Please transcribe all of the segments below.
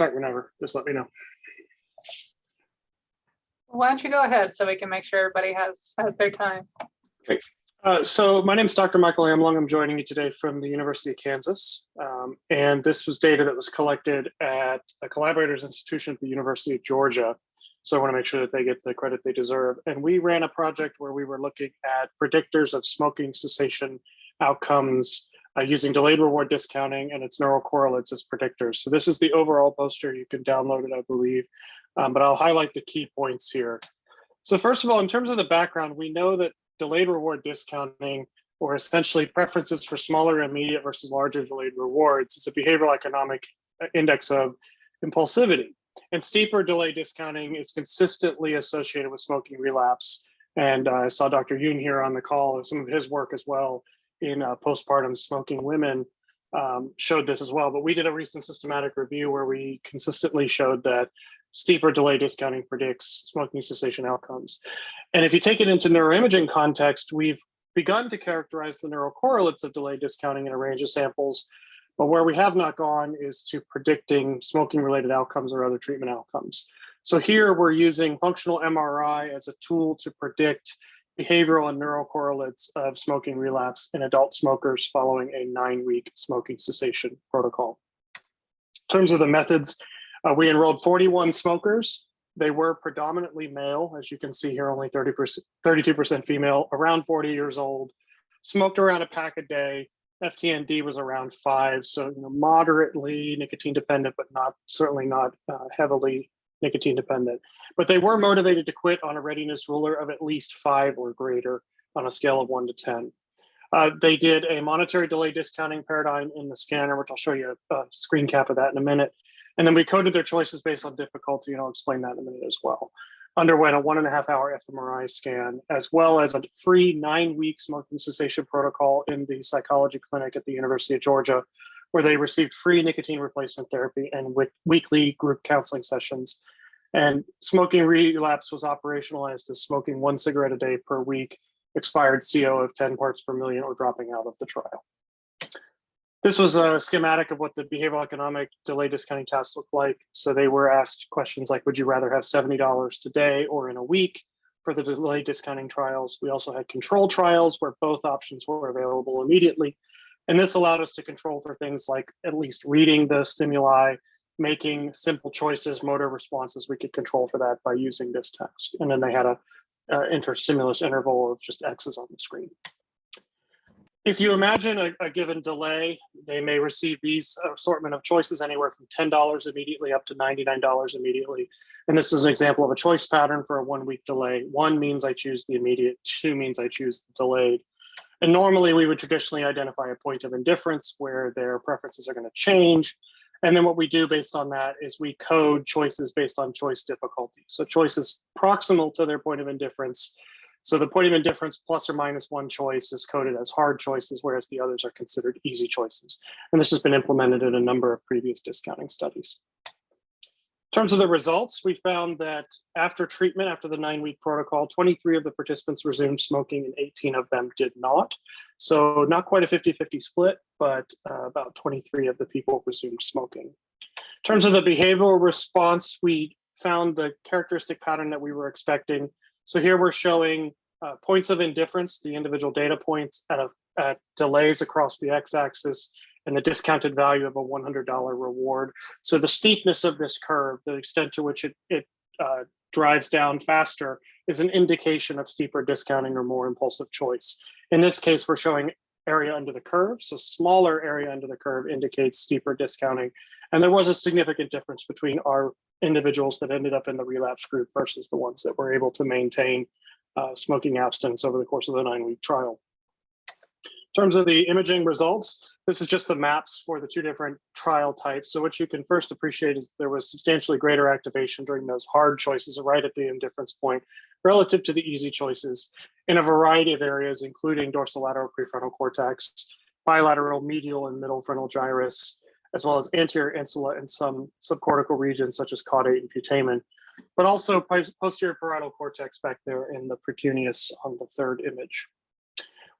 start whenever, just let me know. Why don't you go ahead so we can make sure everybody has, has their time? Uh, so my name is Dr. Michael Amlung. I'm joining you today from the University of Kansas. Um, and this was data that was collected at a collaborators institution at the University of Georgia. So I want to make sure that they get the credit they deserve. And we ran a project where we were looking at predictors of smoking cessation outcomes uh, using delayed reward discounting and its neural correlates as predictors. So this is the overall poster. You can download it, I believe, um, but I'll highlight the key points here. So first of all, in terms of the background, we know that delayed reward discounting or essentially preferences for smaller immediate versus larger delayed rewards is a behavioral economic uh, index of impulsivity. And steeper delay discounting is consistently associated with smoking relapse. And uh, I saw Dr. Yoon here on the call and some of his work as well in uh, postpartum smoking women um, showed this as well. But we did a recent systematic review where we consistently showed that steeper delay discounting predicts smoking cessation outcomes. And if you take it into neuroimaging context, we've begun to characterize the neural correlates of delay discounting in a range of samples, but where we have not gone is to predicting smoking related outcomes or other treatment outcomes. So here we're using functional MRI as a tool to predict behavioral and neural correlates of smoking relapse in adult smokers following a nine week smoking cessation protocol. In terms of the methods, uh, we enrolled 41 smokers. They were predominantly male, as you can see here, only 30%, 32% female, around 40 years old, smoked around a pack a day. FTND was around five, so you know, moderately nicotine dependent, but not certainly not uh, heavily nicotine dependent. But they were motivated to quit on a readiness ruler of at least five or greater on a scale of one to 10. Uh, they did a monetary delay discounting paradigm in the scanner, which I'll show you a, a screen cap of that in a minute. And then we coded their choices based on difficulty, and I'll explain that in a minute as well. Underwent a one and a half hour fMRI scan, as well as a free nine week smoking cessation protocol in the psychology clinic at the University of Georgia, where they received free nicotine replacement therapy and weekly group counseling sessions. And smoking relapse was operationalized as smoking one cigarette a day per week, expired CO of 10 parts per million, or dropping out of the trial. This was a schematic of what the behavioral economic delay discounting tasks looked like. So they were asked questions like, would you rather have $70 today or in a week for the delay discounting trials? We also had control trials where both options were available immediately. And this allowed us to control for things like at least reading the stimuli, making simple choices, motor responses, we could control for that by using this task. And then they had a, a interstimulus interval of just X's on the screen if you imagine a, a, given delay, they may receive these assortment of choices anywhere from $10 immediately up to $99 immediately. And this is an example of a choice pattern for a one week delay. One means I choose the immediate, two means I choose the delayed. And normally we would traditionally identify a point of indifference where their preferences are gonna change. And then what we do based on that is we code choices based on choice difficulty. So choices proximal to their point of indifference so the point of indifference plus or minus one choice is coded as hard choices, whereas the others are considered easy choices. And this has been implemented in a number of previous discounting studies. In terms of the results, we found that after treatment, after the nine week protocol, 23 of the participants resumed smoking and 18 of them did not. So not quite a 50-50 split, but uh, about 23 of the people resumed smoking. In terms of the behavioral response, we found the characteristic pattern that we were expecting so here we're showing uh, points of indifference, the individual data points at, a, at delays across the x-axis and the discounted value of a $100 reward. So the steepness of this curve, the extent to which it, it uh, drives down faster is an indication of steeper discounting or more impulsive choice. In this case, we're showing area under the curve. So smaller area under the curve indicates steeper discounting. And there was a significant difference between our individuals that ended up in the relapse group versus the ones that were able to maintain uh, smoking abstinence over the course of the nine week trial. In terms of the imaging results, this is just the maps for the two different trial types. So what you can first appreciate is there was substantially greater activation during those hard choices right at the indifference point relative to the easy choices in a variety of areas, including dorsolateral prefrontal cortex, bilateral medial and middle frontal gyrus, as well as anterior insula and some subcortical regions such as caudate and putamen, but also posterior parietal cortex back there in the precuneus on the third image.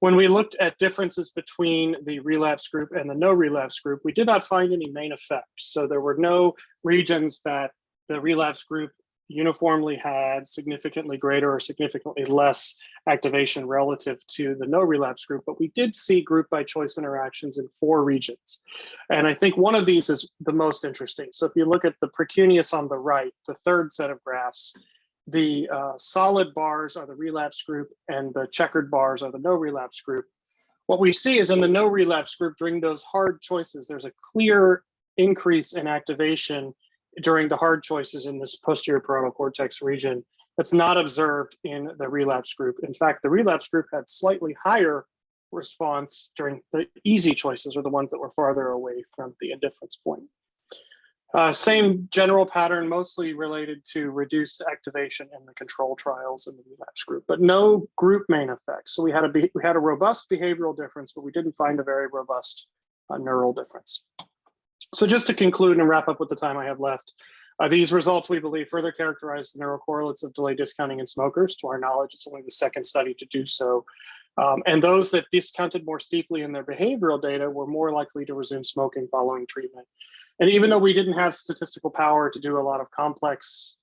When we looked at differences between the relapse group and the no relapse group, we did not find any main effects. So there were no regions that the relapse group uniformly had significantly greater or significantly less activation relative to the no relapse group, but we did see group by choice interactions in four regions. And I think one of these is the most interesting. So if you look at the precuneus on the right, the third set of graphs, the uh, solid bars are the relapse group and the checkered bars are the no relapse group. What we see is in the no relapse group during those hard choices, there's a clear increase in activation during the hard choices in this posterior parietal cortex region that's not observed in the relapse group. In fact, the relapse group had slightly higher response during the easy choices or the ones that were farther away from the indifference point. Uh, same general pattern, mostly related to reduced activation in the control trials in the relapse group, but no group main effects. So we had a we had a robust behavioral difference, but we didn't find a very robust uh, neural difference. So just to conclude and wrap up with the time I have left, uh, these results we believe further characterize the neural correlates of delay discounting in smokers. To our knowledge, it's only the second study to do so. Um, and those that discounted more steeply in their behavioral data were more likely to resume smoking following treatment. And even though we didn't have statistical power to do a lot of complex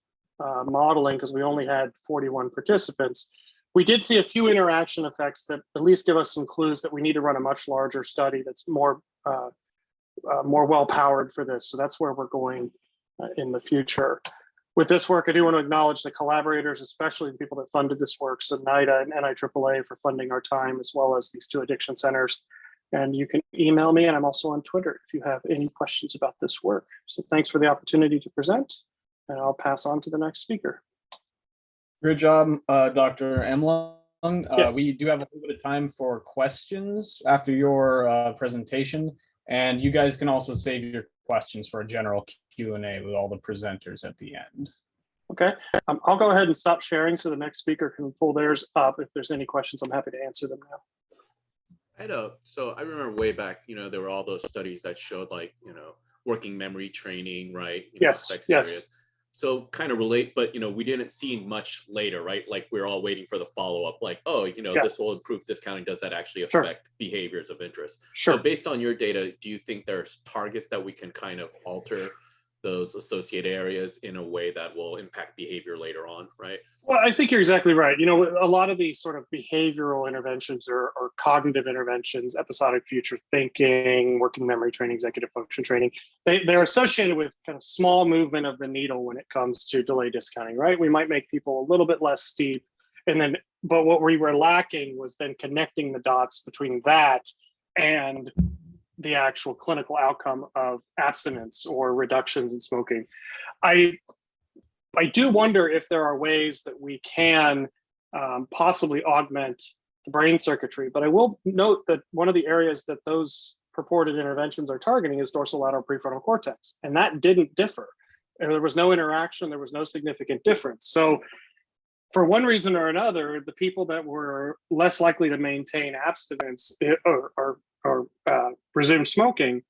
uh, modeling because we only had 41 participants, we did see a few interaction effects that at least give us some clues that we need to run a much larger study that's more uh, uh, more well powered for this. So that's where we're going uh, in the future. With this work, I do want to acknowledge the collaborators, especially the people that funded this work, so NIDA and NIAAA for funding our time, as well as these two addiction centers. And you can email me, and I'm also on Twitter if you have any questions about this work. So thanks for the opportunity to present, and I'll pass on to the next speaker. Great job, uh, Dr. Amlung. Uh, Yes. We do have a little bit of time for questions after your uh, presentation, and you guys can also save your questions for a general Q and A with all the presenters at the end. Okay, um, I'll go ahead and stop sharing so the next speaker can pull theirs up. If there's any questions, I'm happy to answer them now. I know. So I remember way back, you know, there were all those studies that showed like, you know, working memory training, right? You know, Yes, sex yes. areas. So kind of relate, but you know, we didn't see much later, right? Like we're all waiting for the follow-up, like, oh, you know, Yeah. this will improve discounting. Does that actually Sure. affect behaviors of interest? Sure. So based on your data, do you think there's targets that we can kind of alter those associated areas in a way that will impact behavior later on, right? Well, I think you're exactly right. You know, a lot of these sort of behavioral interventions or, or cognitive interventions, episodic future thinking, working memory training, executive function training, they, they're associated with kind of small movement of the needle when it comes to delay discounting, right? We might make people a little bit less steep. And then, but what we were lacking was then connecting the dots between that and the actual clinical outcome of abstinence or reductions in smoking. I I do wonder if there are ways that we can um, possibly augment the brain circuitry, but I will note that one of the areas that those purported interventions are targeting is dorsolateral prefrontal cortex, and that didn't differ. And there was no interaction, there was no significant difference. So for one reason or another, the people that were less likely to maintain abstinence eh, or, or, uh, resume smoking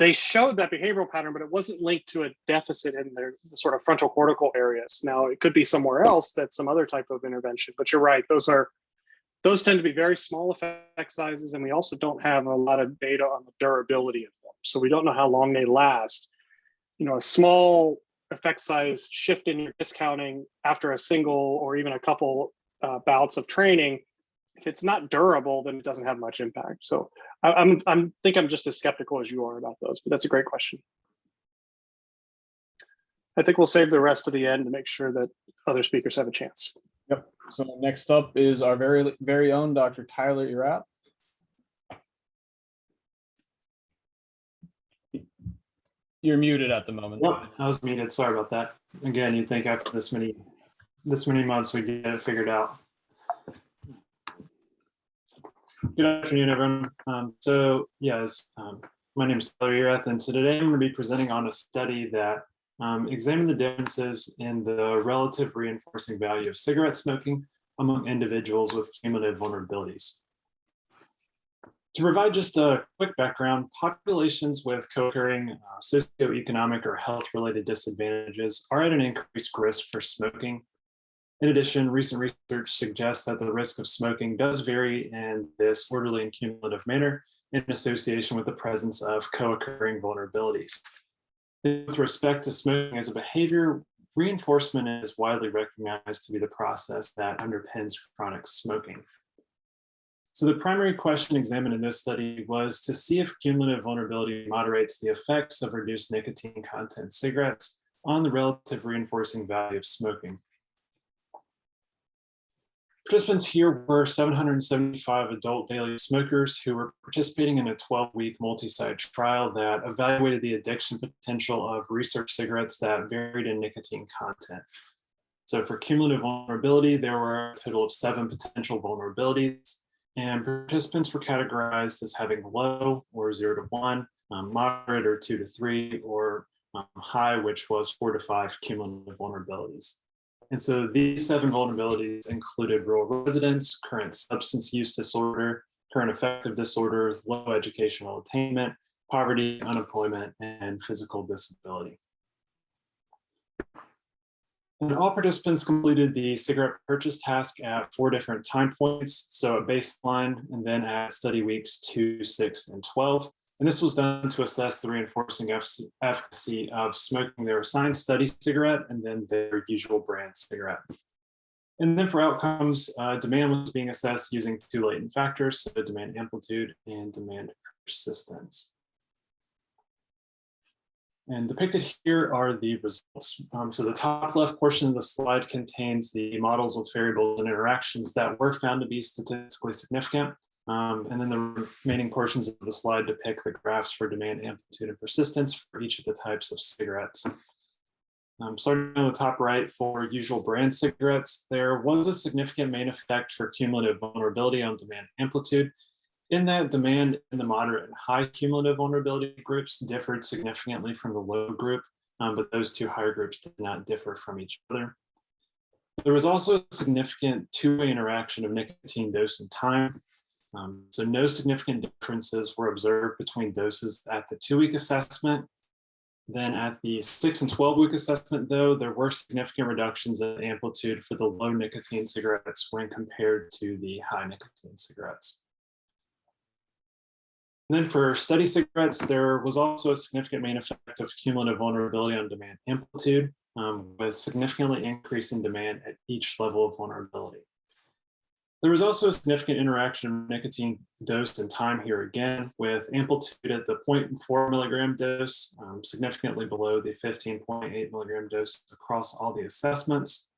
they showed that behavioral pattern, but it wasn't linked to a deficit in their sort of frontal cortical areas. Now, it could be somewhere else that's some other type of intervention, but you're right. Those are those tend to be very small effect sizes, and we also don't have a lot of data on the durability of them. So we don't know how long they last. You know, a small effect size shift in your discounting after a single or even a couple uh, bouts of training, if it's not durable, then it doesn't have much impact. So I, I'm I'm think I'm just as skeptical as you are about those, but that's a great question. I think we'll save the rest of the end to make sure that other speakers have a chance. Yep. So next up is our very, very own Dr. Tyler Erath. You're muted at the moment. Yep, I was muted. Sorry about that. Again, you'd think after this many, this many months, we'd get it figured out. Good afternoon, everyone. Um, so yes, um, my name is Tyler Erath, and so today I'm going to be presenting on a study that um, examined the differences in the relative reinforcing value of cigarette smoking among individuals with cumulative vulnerabilities. To provide just a quick background, populations with co-occurring uh, socioeconomic or health-related disadvantages are at an increased risk for smoking. In addition, recent research suggests that the risk of smoking does vary in this orderly and cumulative manner in association with the presence of co-occurring vulnerabilities. With respect to smoking as a behavior, reinforcement is widely recognized to be the process that underpins chronic smoking. So the primary question examined in this study was to see if cumulative vulnerability moderates the effects of reduced nicotine content cigarettes on the relative reinforcing value of smoking. Participants here were 775 adult daily smokers who were participating in a 12-week multi-site trial that evaluated the addiction potential of research cigarettes that varied in nicotine content. So for cumulative vulnerability, there were a total of seven potential vulnerabilities, and participants were categorized as having low or zero to one, um, moderate or two to three, or um, high, which was four to five cumulative vulnerabilities. And so these seven vulnerabilities included rural residents, current substance use disorder, current affective disorder, low educational attainment, poverty, unemployment, and physical disability. And all participants completed the cigarette purchase task at four different time points. So a baseline and then at study weeks two, six, and 12. And this was done to assess the reinforcing efficacy of smoking their assigned study cigarette and then their usual brand cigarette. And then for outcomes, uh, demand was being assessed using two latent factors, so demand amplitude and demand persistence. And depicted here are the results. Um, so the top left portion of the slide contains the models with variables and interactions that were found to be statistically significant. Um, and then the remaining portions of the slide depict the graphs for demand amplitude and persistence for each of the types of cigarettes. Um, starting on the top right for usual brand cigarettes, there was a significant main effect for cumulative vulnerability on demand amplitude. In that demand in the moderate and high cumulative vulnerability groups differed significantly from the low group, um, but those two higher groups did not differ from each other. There was also a significant two-way interaction of nicotine dose and time. Um, so no significant differences were observed between doses at the two-week assessment. Then at the six and 12 week assessment, though, there were significant reductions in amplitude for the low nicotine cigarettes when compared to the high nicotine cigarettes. And then for study cigarettes, there was also a significant main effect of cumulative vulnerability on demand amplitude, um, with significantly increasing demand at each level of vulnerability. There was also a significant interaction of nicotine dose and time here again, with amplitude at the 0.4 milligram dose, um, significantly below the 15.8 milligram dose across all the assessments.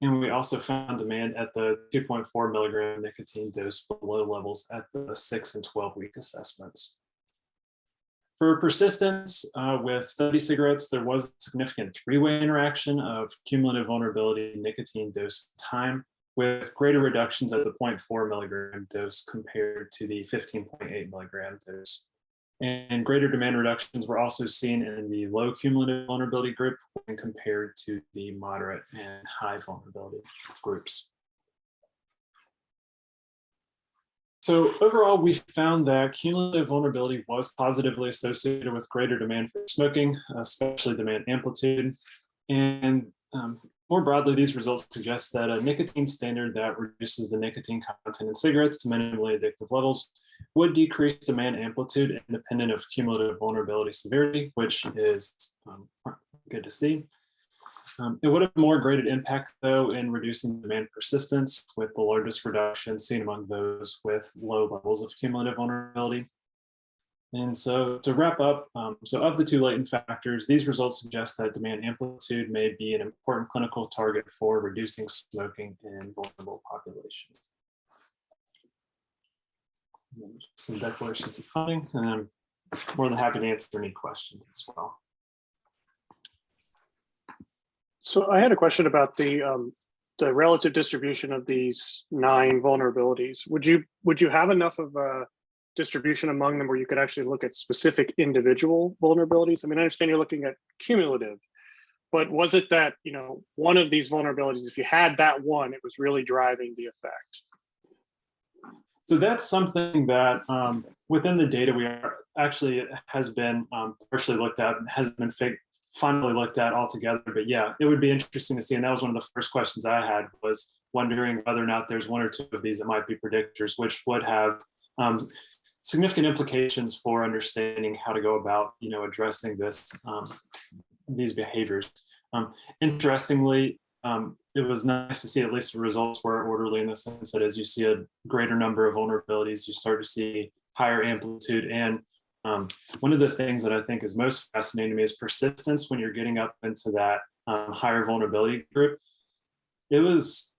And we also found demand at the 2.4 milligram nicotine dose below levels at the 6 and 12 week assessments. For persistence uh, with study cigarettes, there was significant three-way interaction of cumulative vulnerability, nicotine dose, time, with greater reductions at the 0.4 milligram dose compared to the 15.8 milligram dose. And greater demand reductions were also seen in the low cumulative vulnerability group when compared to the moderate and high vulnerability groups. So overall, we found that cumulative vulnerability was positively associated with greater demand for smoking, especially demand amplitude. And um, more broadly, these results suggest that a nicotine standard that reduces the nicotine content in cigarettes to minimally addictive levels would decrease demand amplitude independent of cumulative vulnerability severity, which is um, good to see. Um, it would have more graded impact, though, in reducing demand persistence, with the largest reduction seen among those with low levels of cumulative vulnerability. And so to wrap up, um, so of the two latent factors, these results suggest that demand amplitude may be an important clinical target for reducing smoking in vulnerable populations. Some declarations of funding, and I'm more than happy to answer any questions as well. So I had a question about the um, the relative distribution of these nine vulnerabilities. Would you would you have enough of a distribution among them where you could actually look at specific individual vulnerabilities? I mean, I understand you're looking at cumulative, but was it that, you know, one of these vulnerabilities, if you had that one, it was really driving the effect? So that's something that um, within the data we are actually has been um, partially looked at and has been finally looked at altogether. But yeah, it would be interesting to see. And that was one of the first questions I had was wondering whether or not there's one or two of these that might be predictors, which would have um, significant implications for understanding how to go about, you know, addressing this, um, these behaviors. Um, interestingly, um, it was nice to see at least the results were orderly in the sense that as you see a greater number of vulnerabilities, you start to see higher amplitude. And um, one of the things that I think is most fascinating to me is persistence when you're getting up into that um, higher vulnerability group. It was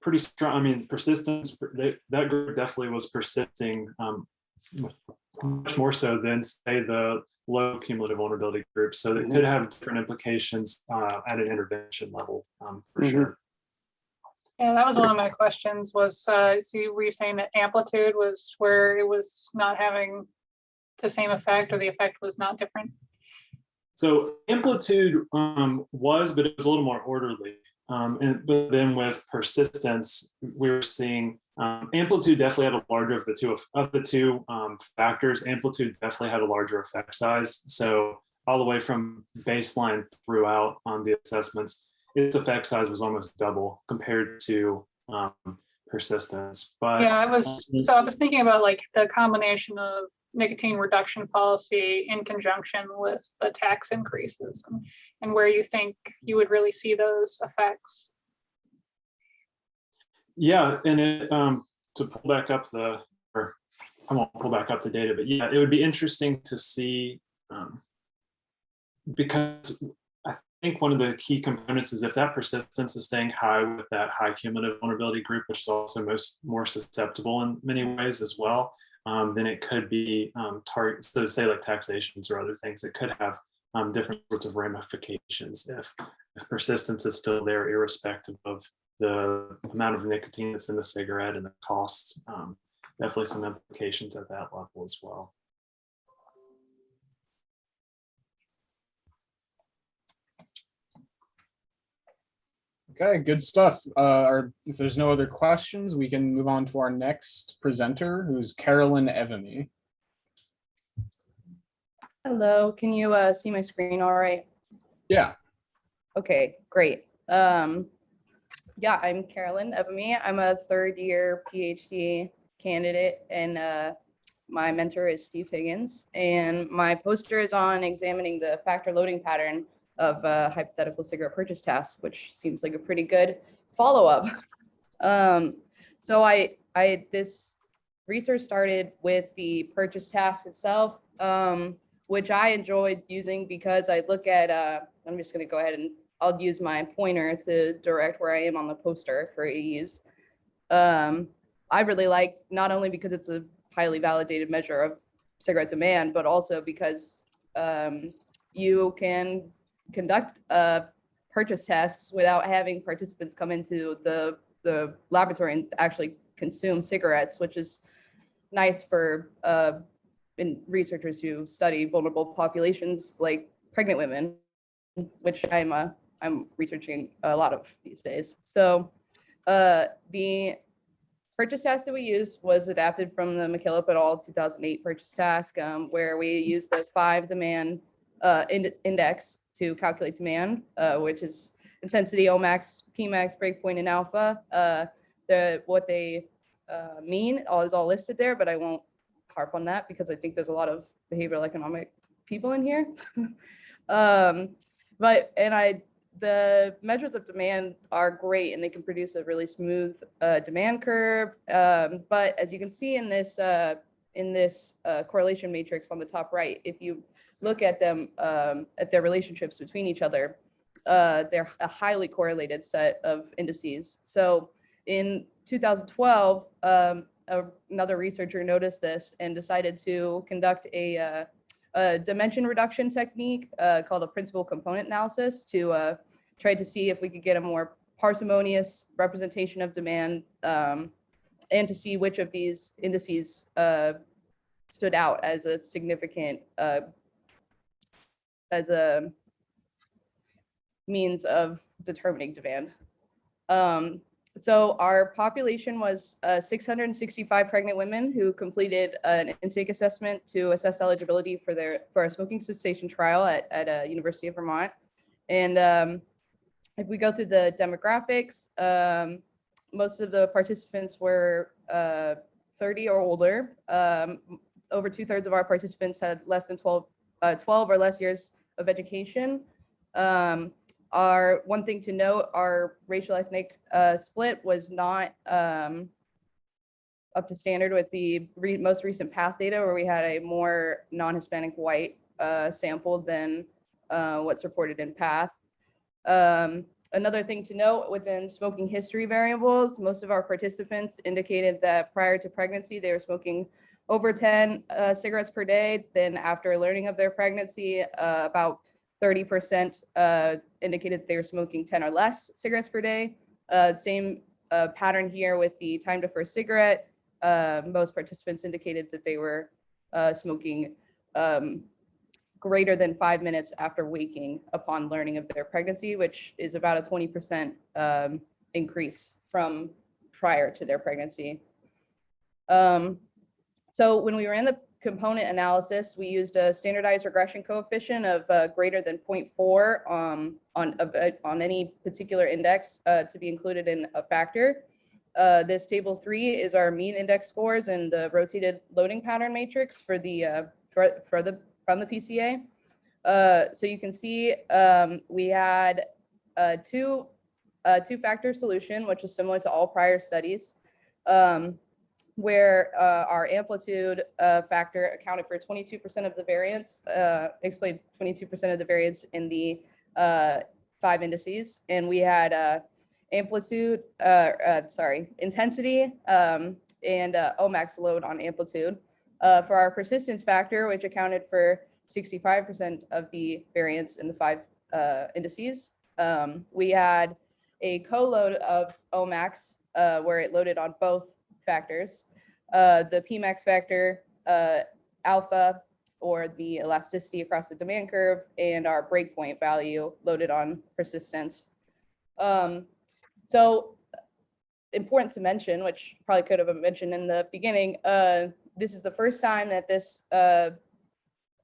pretty strong. I mean, persistence, they, that group definitely was persisting um, much more so than say the low cumulative vulnerability group. So it could have different implications uh, at an intervention level um, for Mhm. sure. Yeah, that was one of my questions was, uh, see, were you saying that amplitude was where it was not having the same effect or the effect was not different? So amplitude um, was, but it was a little more orderly. Um, and but then with persistence, we're seeing um, amplitude definitely had a larger of the two of, of the two um, factors. Amplitude definitely had a larger effect size. So all the way from baseline throughout on the assessments, its effect size was almost double compared to um, persistence. But Yeah, I was, so I was thinking about like the combination of nicotine reduction policy in conjunction with the tax increases and- and where you think you would really see those effects. Yeah, and it, um, to pull back up the, or I won't pull back up the data, but yeah, it would be interesting to see. um, Because I think one of the key components is if that persistence is staying high with that high cumulative vulnerability group, which is also most more susceptible in many ways as well, um, then it could be um, target, so say like taxations or other things, it could have um, different sorts of ramifications if, if persistence is still there irrespective of the amount of nicotine that's in the cigarette and the cost. Um, definitely some implications at that level as well. Okay, good stuff. Uh, or if there's no other questions, we can move on to our next presenter, who's Carolyn Evany. Hello, can you uh, see my screen all right? Yeah, Okay, great. Um, yeah, I'm Carolyn Evamy. I'm a third year PhD candidate and uh, my mentor is Steve Higgins. And my poster is on examining the factor loading pattern of a hypothetical cigarette purchase task, which seems like a pretty good follow-up. Um, so I, I, this research started with the purchase task itself. Um, which I enjoyed using because I look at, uh, I'm just gonna go ahead and I'll use my pointer to direct where I am on the poster for ease. Um, I really like, not only because it's a highly validated measure of cigarette demand, but also because um, you can conduct uh, purchase tests without having participants come into the, the laboratory and actually consume cigarettes, which is nice for uh, in researchers who study vulnerable populations like pregnant women, which I'm uh, I'm researching a lot of these days. So uh, the purchase task that we used was adapted from the MacKillop et al. 2008 purchase task, um, where we used the five demand uh, ind- index to calculate demand, uh, which is intensity, Omax, Pmax, breakpoint, and alpha. Uh, the what they uh, mean all is all listed there, but I won't harp on that because I think there's a lot of behavioral economic people in here. um, but and I the measures of demand are great and they can produce a really smooth uh, demand curve. Um, but as you can see in this uh, in this uh, correlation matrix on the top right, if you look at them um, at their relationships between each other, uh, they're a highly correlated set of indices. So in 2012, um, a- another researcher noticed this and decided to conduct a, uh, a dimension reduction technique uh, called a principal component analysis to uh, try to see if we could get a more parsimonious representation of demand um, and to see which of these indices uh, stood out as a significant uh, as a means of determining demand. Um, so our population was uh, 665 pregnant women who completed an intake assessment to assess eligibility for their for a smoking cessation trial at at uh, University of Vermont. And um, if we go through the demographics, um, most of the participants were uh, 30 or older. Um, over two thirds of our participants had less than 12, uh, 12 or less years of education. Our one thing to note, our racial ethnic uh, split was not um, up to standard with the re- most recent PATH data where we had a more non-Hispanic white uh, sample than uh, what's reported in PATH. Um, another thing to note within smoking history variables, most of our participants indicated that prior to pregnancy, they were smoking over 10 uh, cigarettes per day. Then after learning of their pregnancy, uh, about 30% uh, indicated they were smoking 10 or less cigarettes per day. Uh, same uh, pattern here with the time to first cigarette. Uh, most participants indicated that they were uh, smoking um, greater than five minutes after waking upon learning of their pregnancy, which is about a 20% um, increase from prior to their pregnancy. Um, so when we were in the component analysis, we used a standardized regression coefficient of uh, greater than 0.4 um, on, uh, on any particular index uh, to be included in a factor. Uh, this table three is our mean index scores and the rotated loading pattern matrix for the uh, for, for the from the PCA. Uh, so you can see um, we had a two uh, two factor solution, which is similar to all prior studies. Um, where uh, our amplitude uh, factor accounted for 22% of the variance, uh, explained 22% of the variance in the uh, five indices. And we had uh, amplitude, uh, sorry, intensity um, and Omax load on amplitude. For our persistence factor, which accounted for 65% of the variance in the five indices, um, we had a co-load of Omax where it loaded on both factors. Uh, the Pmax factor, uh, alpha, or the elasticity across the demand curve, and our breakpoint value loaded on persistence. Um, so important to mention, which probably could have been mentioned in the beginning, uh, this is the first time that this uh,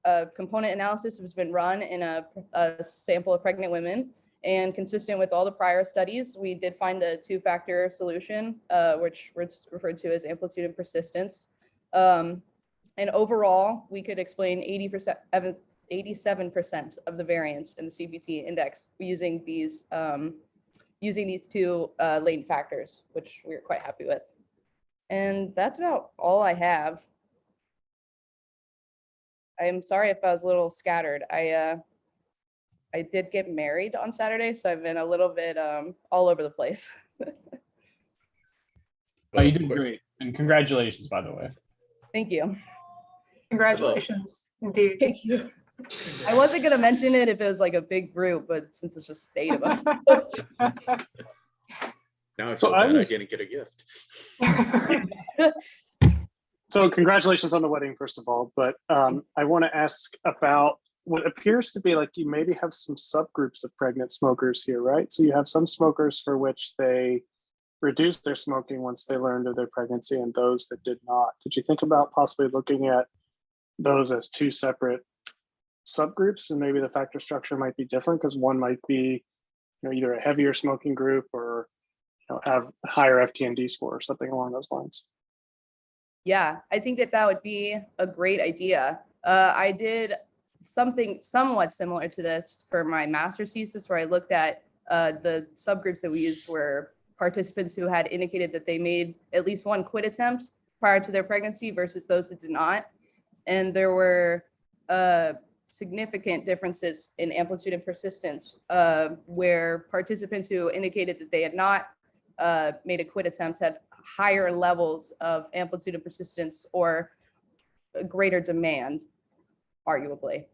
uh, component analysis has been run in a, a sample of pregnant women. And consistent with all the prior studies, we did find a two-factor solution, uh, which was referred to as amplitude and persistence. Um, and overall, we could explain 80%, 87% of the variance in the CPT index using these um, using these two uh, latent factors, which we're quite happy with. And that's about all I have. I'm sorry if I was a little scattered. I uh, I did get married on Saturday, so I've been a little bit um, all over the place. Oh, you did great. And congratulations, by the way. Thank you. Congratulations, indeed. Thank you. I wasn't gonna mention it if it was like a big group, but since it's just eight of us. Now I So feel I bad I was- didn't get a gift. So congratulations on the wedding, first of all, but um, I want to ask about what appears to be like you maybe have some subgroups of pregnant smokers here, right? So you have some smokers for which they reduced their smoking once they learned of their pregnancy and those that did not. Did you think about possibly looking at those as two separate subgroups and maybe the factor structure might be different because one might be you know, either a heavier smoking group or you know, have higher FTND score or something along those lines? Yeah, I think that that would be a great idea. Uh, I did something somewhat similar to this for my master's thesis where I looked at uh, the subgroups that we used were participants who had indicated that they made at least one quit attempt prior to their pregnancy versus those that did not. And there were uh, significant differences in amplitude and persistence uh, where participants who indicated that they had not uh, made a quit attempt had higher levels of amplitude and persistence or greater demand, arguably,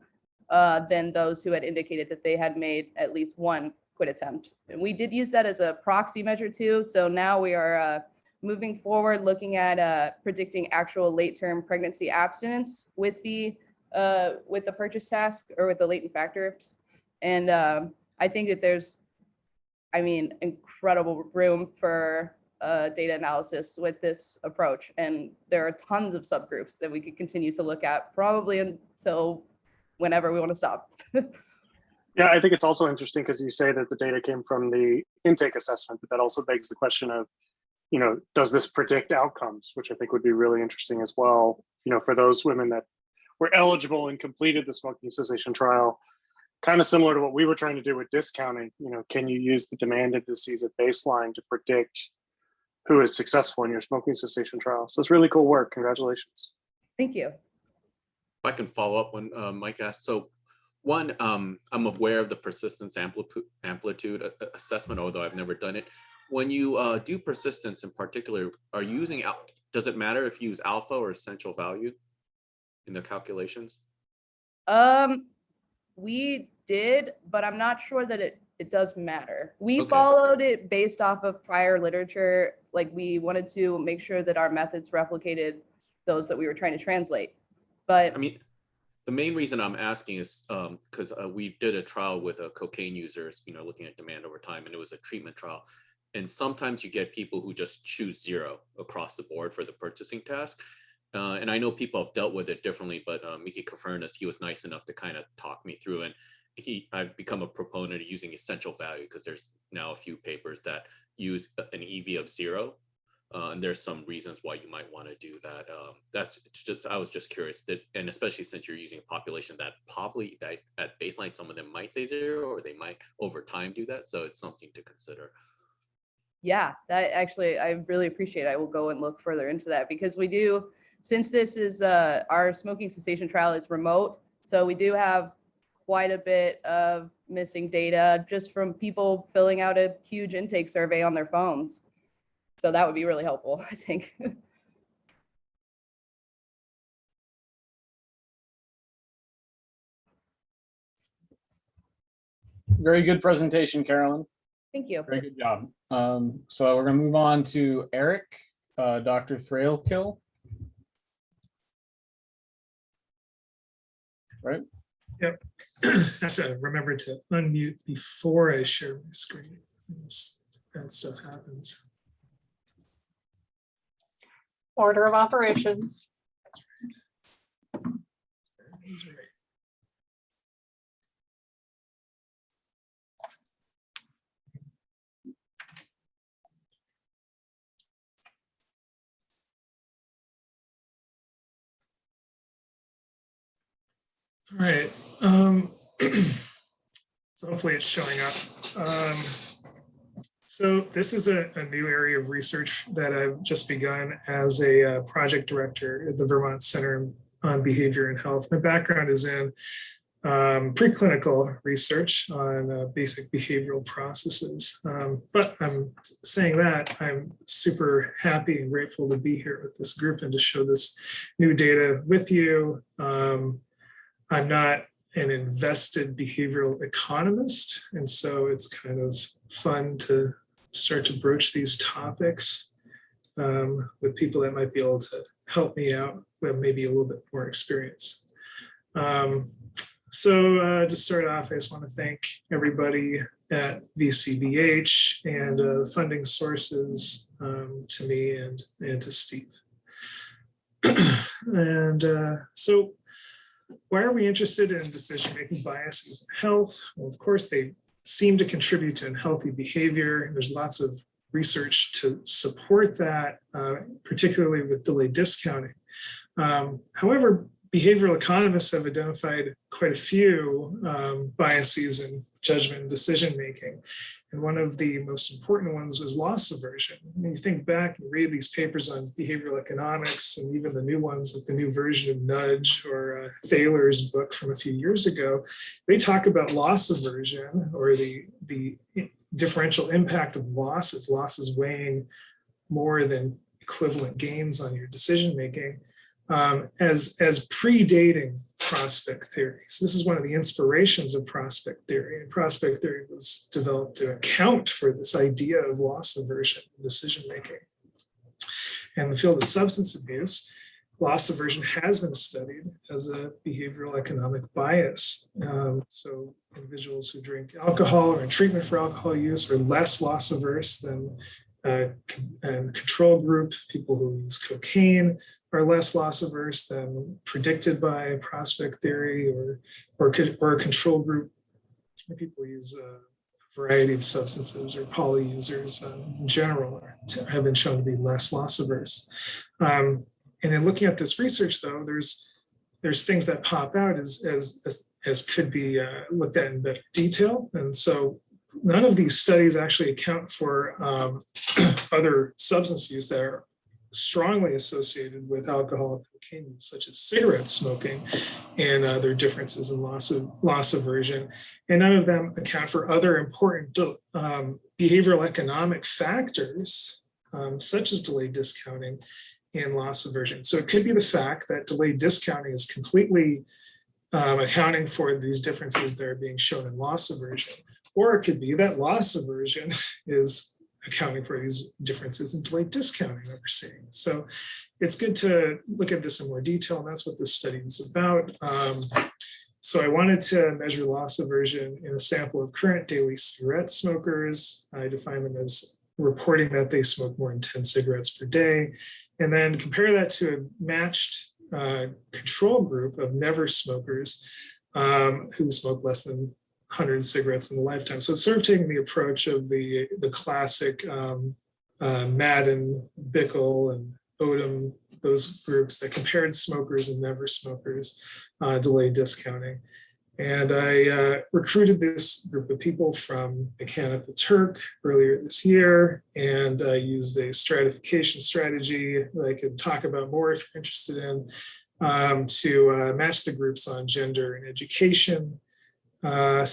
uh, than those who had indicated that they had made at least one quit attempt. And we did use that as a proxy measure too. So now we are uh, moving forward, looking at uh, predicting actual late-term pregnancy abstinence with the uh, with the purchase task or with the latent factors. And um, I think that there's I mean, incredible room for uh, data analysis with this approach. And there are tons of subgroups that we could continue to look at probably until whenever we want to stop. Yeah, I think it's also interesting because you say that the data came from the intake assessment, but that also begs the question of, you know, does this predict outcomes, which I think would be really interesting as well. You know, for those women that were eligible and completed the smoking cessation trial, kind of similar to what we were trying to do with discounting. You know, can you use the demand indices at baseline to predict who is successful in your smoking cessation trial? So it's really cool work. Congratulations. Thank you. If I can follow up when uh, Mike asked, so one, um, I'm aware of the persistence amplitude amplitude a- a- assessment, although I've never done it. When you uh, do persistence in particular, are you using, does it matter if you use alpha or essential value in the calculations? Um, we did, but I'm not sure that it, it does matter. We Okay. followed it based off of prior literature. Like we wanted to make sure that our methods replicated those that we were trying to translate. But I mean, the main reason I'm asking is because we did a trial with uh, cocaine users, you know, looking at demand over time, and it was a treatment trial. And sometimes you get people who just choose zero across the board for the purchasing task. Uh, and I know people have dealt with it differently, but uh, Mickey Koffarnus, he was nice enough to kind of talk me through. And he, I've become a proponent of using essential value because there's now a few papers that use an EV of zero uh, and there's some reasons why you might want to do that. Um, that's just, I was just curious that, and especially since you're using a population that probably that at baseline, some of them might say zero or they might over time do that. So it's something to consider. yeah, that actually, I really appreciate it. I will go and look further into that because we do, since this is, uh, our smoking cessation trial is remote. So we do have quite a bit of missing data just from people filling out a huge intake survey on their phones. So that would be really helpful, I think. Very good presentation, Carolyn. Thank you. Very good job. Um, so we're gonna move on to Eric, uh, Dr. Thrailkill. Right? Yep. have to remember to unmute before I share my screen. This- That stuff happens. Order of operations. All right. Um, so hopefully it's showing up. Um, so this is a, a new area of research that I've just begun as a uh, project director at the Vermont Center on Behavior and Health. My background is in um, preclinical research on uh, basic behavioral processes. Um, but I'm saying that I'm super happy and grateful to be here with this group and to show this new data with you. Um, I'm not an invested behavioral economist, and so it's kind of fun to start to broach these topics um, with people that might be able to help me out with maybe a little bit more experience. Um, so uh, to start off, I just want to thank everybody at VCBH and uh, funding sources um, to me and, and to Steve. and uh, so why are we interested in decision-making biases in health? Well, of course, they seem to contribute to unhealthy behavior. There's lots of research to support that, uh, particularly with delayed discounting. Um, however, behavioral economists have identified quite a few um, biases in judgment and decision-making. And one of the most important ones was loss aversion. When you think back and read these papers on behavioral economics and even the new ones, like the new version of Nudge or uh, Thaler's book from a few years ago, they talk about loss aversion or the, the differential impact of losses, losses weighing more than equivalent gains on your decision-making um, as, as predating prospect theories. This is one of the inspirations of prospect theory. And prospect theory was developed to account for this idea of loss aversion decision making. In the field of substance abuse, loss aversion has been studied as a behavioral economic bias. Um, so individuals who drink alcohol or in treatment for alcohol use are less loss averse than uh, and control group. People who use cocaine are less loss averse than predicted by prospect theory or or, or a control group. People use a variety of substances or poly users um, in general have been shown to be less loss averse. Um, and in looking at this research, though, there's there's things that pop out as as as, as could be uh, looked at in better detail. And so none of these studies actually account for um, other substance use that are strongly associated with alcohol cocaine such as cigarette smoking and uh, their differences in loss of loss aversion. And none of them account for other important um, behavioral economic factors, um, such as delayed discounting and loss aversion. So it could be the fact that delayed discounting is completely um, accounting for these differences that are being shown in loss aversion. Or it could be that loss aversion is accounting for these differences in delayed discounting that we're seeing. So it's good to look at this in more detail, and that's what this study is about. Um, so I wanted to measure loss aversion in a sample of current daily cigarette smokers. I define them as reporting that they smoke more than 10 cigarettes per day, and then compare that to a matched uh, control group of never smokers um, who smoke less than 100 cigarettes in a lifetime. So it's sort of taking the approach of the, the classic um, uh, Madden, Bickel, and Odum, those groups that compared smokers and never smokers, uh, delayed discounting. And I uh, recruited this group of people from Mechanical Turk earlier this year and uh, used a stratification strategy that I could talk about more if you're interested in um, to uh, match the groups on gender and education, uh,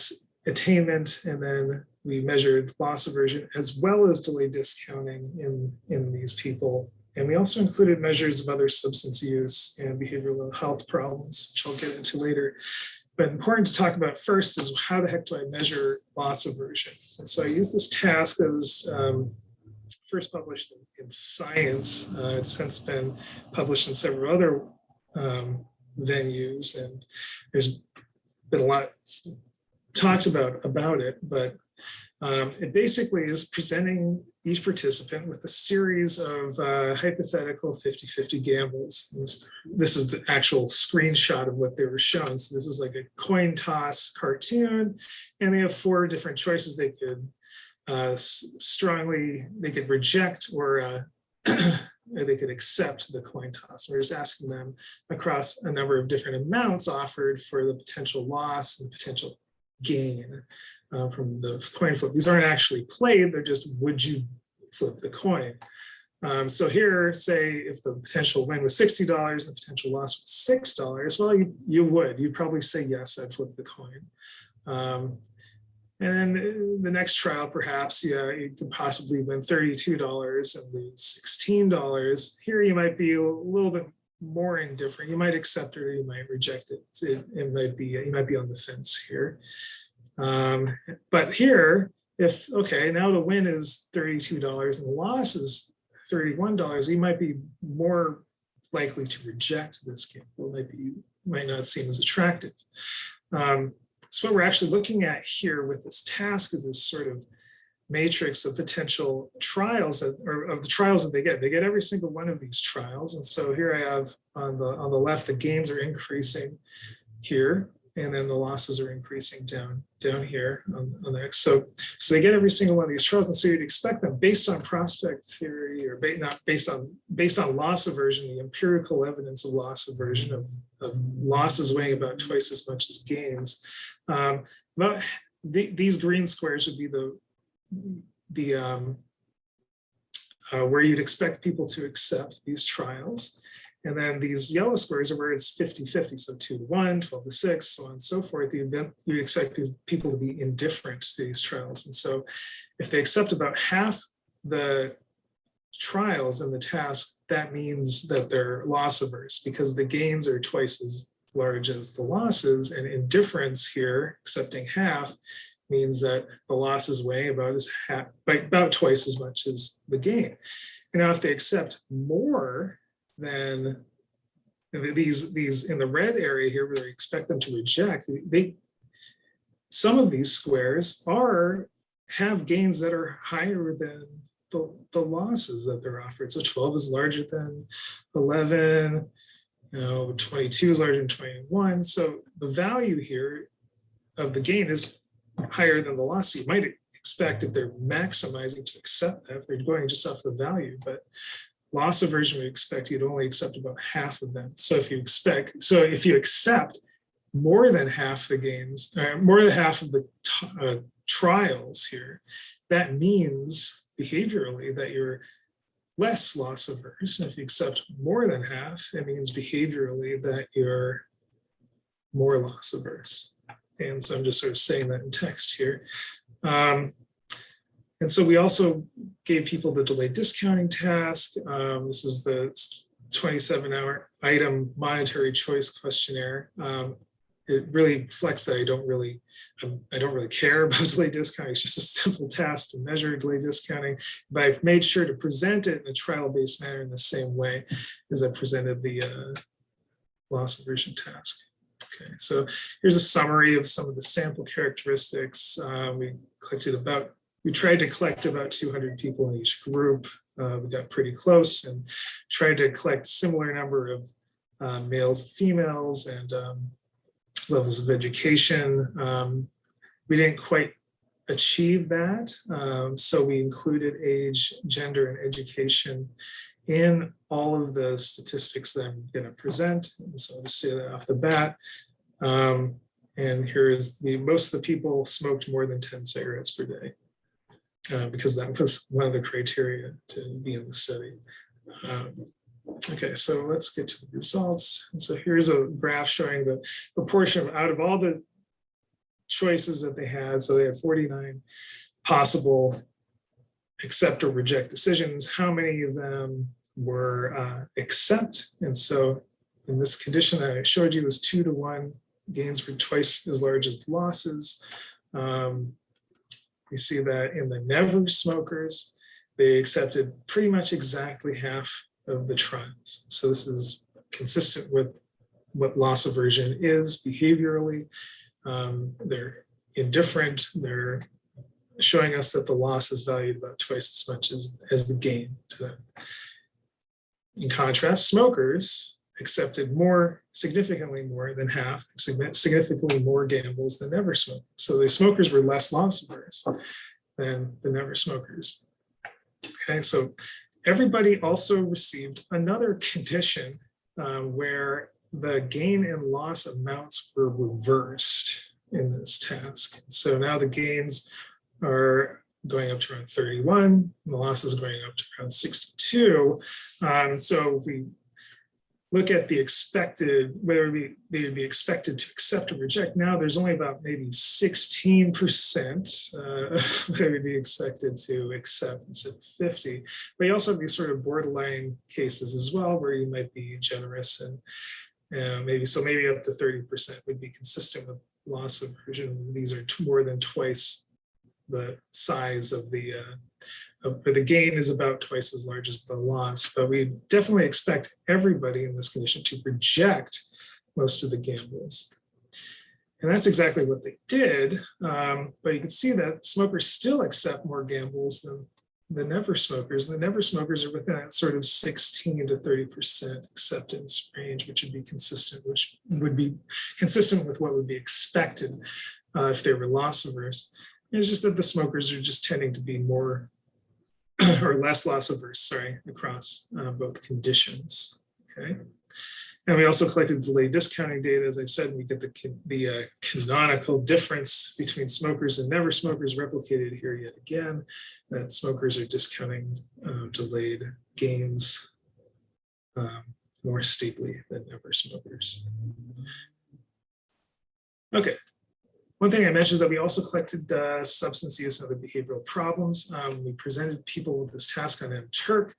attainment, and then we measured loss aversion as well as delayed discounting in, in these people. And we also included measures of other substance use and behavioral health problems, which I'll get into later. But important to talk about first is how the heck do I measure loss aversion? And so I use this task that was um, first published in, Science. Uh, it's since been published in several other um, venues, and there's been a lot talked about about it, but um, it basically is presenting each participant with a series of uh, hypothetical 50-50 gambles. This, this is the actual screenshot of what they were shown. So this is like a coin toss cartoon, and they have four different choices they could uh, strongly, they could reject or uh, they could accept the coin toss. We're just asking them across a number of different amounts offered for the potential loss and potential gain uh, from the coin flip. These aren't actually played, they're just would you flip the coin. Um, so here, say if the potential win was $60 and the potential loss was $6, well, you, you would, you'd probably say, yes, I'd flip the coin. Um, and then the next trial, perhaps, yeah, you could possibly win $32 and lose $16. Here you might be a little bit more indifferent. You might accept it or you might reject it. It, it might be, you might be on the fence here. Um, but here, if, okay, now the win is $32 and the loss is $31, you might be more likely to reject this gamble. It might be, might not seem as attractive. Um, so what we're actually looking at here with this task is this sort of matrix of potential trials that, or of the trials that they get. They get every single one of these trials. And so here I have on the on the left, the gains are increasing here, and then the losses are increasing down down here on, on the X. So, so they get every single one of these trials. And so you'd expect them based on prospect theory or ba not based on based on loss aversion, the empirical evidence of loss aversion of, of losses weighing about twice as much as gains. Um, but the, these green squares would be the the um, uh, where you'd expect people to accept these trials. And then these yellow squares are where it's 50-50, so 2 to 1, 12 to 6, so on and so forth. You you expect people to be indifferent to these trials. And so if they accept about half the trials in the task, that means that they're loss averse because the gains are twice as large as the losses and indifference here, accepting half, means that the losses weigh about as half, about twice as much as the gain. And now if they accept more than these, these in the red area here where they expect them to reject, they, some of these squares are, have gains that are higher than the, the losses that they're offered. So 12 is larger than 11, you know, 22 is larger than 21. So the value here of the gain is higher than the loss. You might expect if they're maximizing to accept that, if they're going just off the value, but loss aversion we expect you'd only accept about half of them. So if you expect, so if you accept more than half the gains, uh, more than half of the uh, trials here, that means behaviorally that you're less loss averse. If you accept more than half, it means behaviorally that you're more loss averse. And so I'm just sort of saying that in text here. Um, and so we also gave people the delayed discounting task. Um, this is the 27 hour item monetary choice questionnaire. Um, it really reflects that I don't really, um, I don't really care about delay discounting. It's just a simple task to measure delay discounting. But I've made sure to present it in a trial-based manner in the same way as I presented the uh, loss aversion task. Okay, so here's a summary of some of the sample characteristics. Uh, we collected about, we tried to collect about 200 people in each group. Uh, we got pretty close and tried to collect similar number of uh, males and females and um, levels of education. Um, we didn't quite achieve that. Um, so we included age, gender, and education in all of the statistics that I'm going to present. And so I'll just say that off the bat. Um, and here is the most of the people smoked more than 10 cigarettes per day uh, because that was one of the criteria to be in the study. Um, okay, so let's get to the results. And so here's a graph showing the proportion out of all the choices that they had. So they had 49 possible accept or reject decisions. How many of them were uh, accept? And so in this condition I showed you was two to one gains were twice as large as losses. Um, we see that in the never smokers, they accepted pretty much exactly half of the trials. So this is consistent with what loss aversion is behaviorally. Um, they're indifferent. They're showing us that the loss is valued about twice as much as, as the gain to them. In contrast, smokers accepted more, significantly more than half, significantly more gambles than never smokers. So the smokers were less loss averse than the never smokers. Okay, so everybody also received another condition uh, where the gain and loss amounts were reversed in this task. So now the gains are going up to around 31, and the losses going up to around 62. Um, so we look at the expected, whether we, they would be expected to accept or reject, now there's only about maybe 16% uh, that would be expected to accept instead of 50. But you also have these sort of borderline cases as well, where you might be generous and uh, maybe, so maybe up to 30% would be consistent with loss aversion. These are more than twice the size of the, uh, of, the gain is about twice as large as the loss, but we definitely expect everybody in this condition to reject most of the gambles. And that's exactly what they did. Um, but you can see that smokers still accept more gambles than the never smokers. The never smokers are within that sort of 16 to 30% acceptance range, which would be consistent, which would be consistent with what would be expected uh, if they were loss averse. It's just that the smokers are just tending to be more or less loss averse, sorry, across uh, both conditions. Okay. And we also collected delayed discounting data. As I said, we get the, the uh, canonical difference between smokers and never smokers replicated here yet again, that smokers are discounting uh, delayed gains um, more steeply than never smokers. Okay, one thing I mentioned is that we also collected uh, substance use and other behavioral problems. Um, we presented people with this task on MTurk.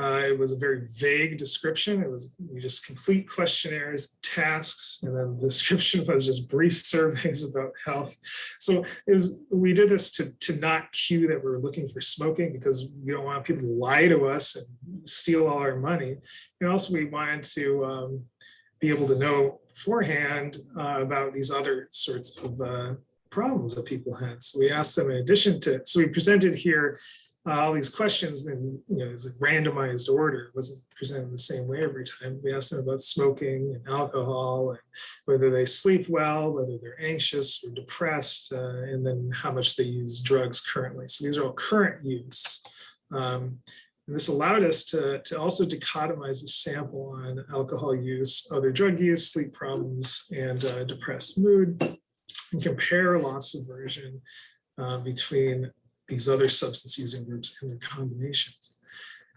Uh, it was a very vague description. It was we just complete questionnaires, tasks, and then the description was just brief surveys about health. So it was we did this to to not cue that we were looking for smoking because we don't want people to lie to us and steal all our money. And also we wanted to um, be able to know beforehand uh, about these other sorts of uh, problems that people had. So we asked them in addition to, so we presented here uh, all these questions in, you know, as a randomized order, It wasn't presented the same way every time. We asked them about smoking and alcohol, and whether they sleep well, whether they're anxious or depressed, uh, and then how much they use drugs currently. So these are all current use. Um, and this allowed us to, to also dichotomize a sample on alcohol use, other drug use, sleep problems, and uh, depressed mood, and compare loss aversion uh, between these other substance using groups and their combinations.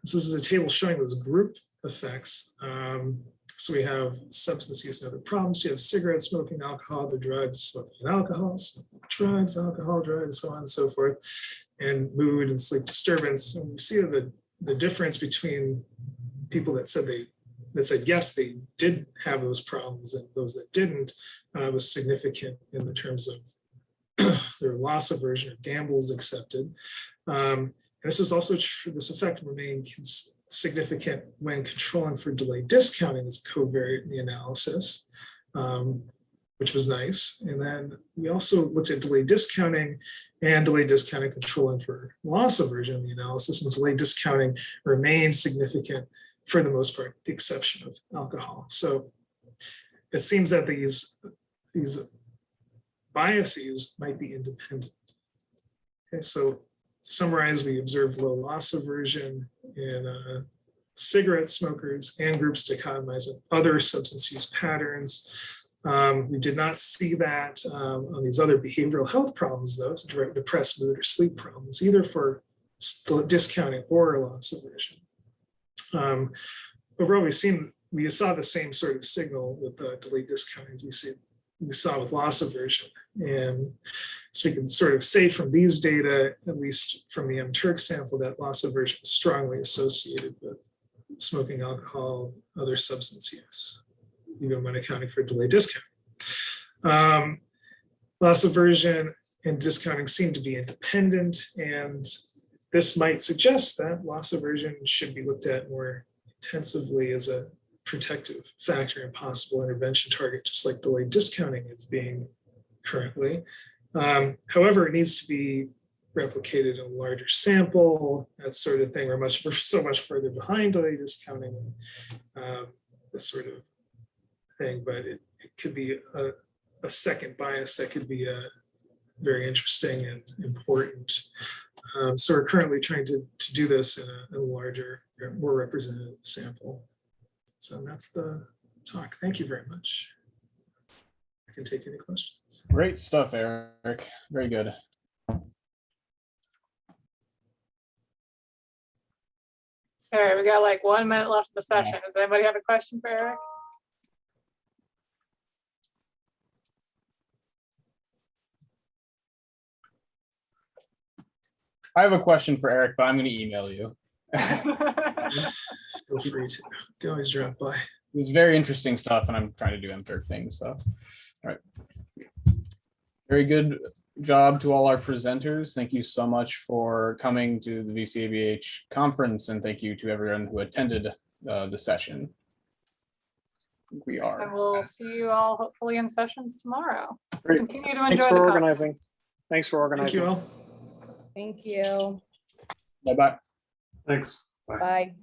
So this is a table showing those group effects. Um, so we have substance use and other problems. You have cigarette smoking, alcohol, the drugs, smoking and alcohol, smoking, drugs, alcohol, drugs, so on and so forth, and mood and sleep disturbance. And we see that the the difference between people that said they that said yes they did have those problems and those that didn't uh, was significant in the terms of their loss aversion or gambles accepted. Um, and this is also true, this effect remained significant when controlling for delayed discounting as covariate in the analysis, um, which was nice. And then we also looked at delayed discounting and delayed discounting controlling for loss aversion in the analysis and delayed discounting remains significant for the most part, the exception of alcohol. So it seems that these, these biases might be independent. Okay, so to summarize, we observed low loss aversion in uh, cigarette smokers and groups dichotomizing other substance use patterns. Um, we did not see that um, on these other behavioral health problems, though, depressed mood or sleep problems, either for discounting or loss aversion. Um, overall, we've seen, we saw the same sort of signal with the delayed discounting as we see we saw with loss aversion. And so we can sort of say from these data, at least from the MTurk sample, that loss aversion is strongly associated with smoking alcohol, other substance use even when accounting for delayed discount. Um, loss aversion and discounting seem to be independent, and this might suggest that loss aversion should be looked at more intensively as a protective factor and possible intervention target, just like delayed discounting is being currently. Um, however, it needs to be replicated in a larger sample, that sort of thing. We're much, we're so much further behind delayed discounting. Um, this sort of thing, but it, it could be a, a second bias that could be a very interesting and important. Um, so we're currently trying to, to do this in a, in a larger, more representative sample. So that's the talk. Thank you very much. I can take any questions. Great stuff, Eric. Very good. All right, we got like one minute left in the session. Does anybody have a question for Eric? I have a question for Eric, but I'm going to email you. Feel free to, you can always drop by. It's very interesting stuff, and I'm trying to do MTurk things. So, all right. Very good job to all our presenters. Thank you so much for coming to the VCABH conference, and thank you to everyone who attended uh, the session. We are. And are. we'll see you all hopefully in sessions tomorrow. Great. Continue to Thanks enjoy for the organizing. conference. Thanks for Thank organizing. you all. Thank you. Bye bye. Thanks. Bye. Bye.